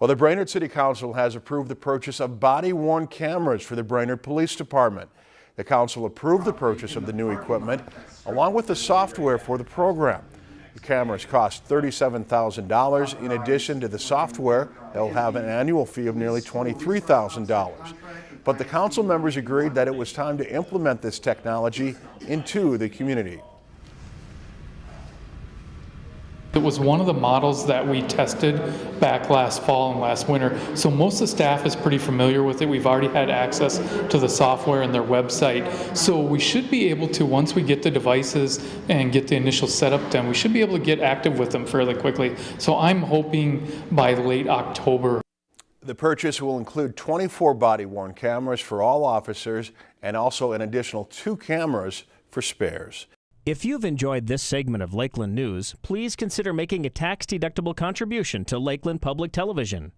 Well, the Brainerd City Council has approved the purchase of body-worn cameras for the Brainerd Police Department. The council approved the purchase of the new equipment along with the software for the program. The cameras cost $37,000 in addition to the software they'll have an annual fee of nearly $23,000. But the council members agreed that it was time to implement this technology into the community. It was one of the models that we tested back last fall and last winter. So most of the staff is pretty familiar with it. We've already had access to the software and their website. So we should be able to, once we get the devices and get the initial setup done, we should be able to get active with them fairly quickly. So I'm hoping by late October. The purchase will include 24 body-worn cameras for all officers and also an additional two cameras for spares. If you've enjoyed this segment of Lakeland News, please consider making a tax-deductible contribution to Lakeland Public Television.